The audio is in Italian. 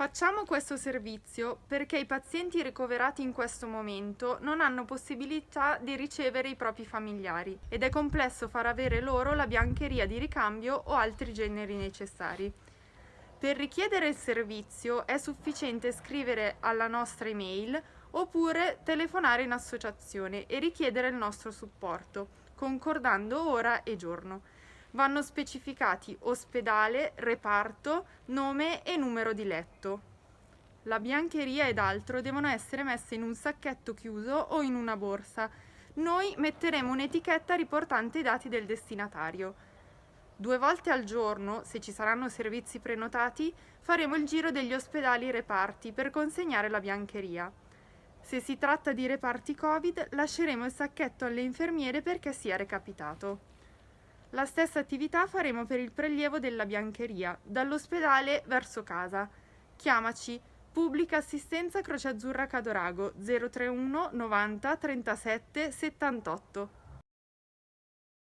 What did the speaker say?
Facciamo questo servizio perché i pazienti ricoverati in questo momento non hanno possibilità di ricevere i propri familiari ed è complesso far avere loro la biancheria di ricambio o altri generi necessari. Per richiedere il servizio è sufficiente scrivere alla nostra email oppure telefonare in associazione e richiedere il nostro supporto, concordando ora e giorno vanno specificati ospedale, reparto, nome e numero di letto. La biancheria ed altro devono essere messe in un sacchetto chiuso o in una borsa. Noi metteremo un'etichetta riportante i dati del destinatario. Due volte al giorno, se ci saranno servizi prenotati, faremo il giro degli ospedali reparti per consegnare la biancheria. Se si tratta di reparti Covid, lasceremo il sacchetto alle infermiere perché sia recapitato. La stessa attività faremo per il prelievo della biancheria, dall'ospedale verso casa. Chiamaci Pubblica Assistenza Croce Azzurra Cadorago 031 90 37 78.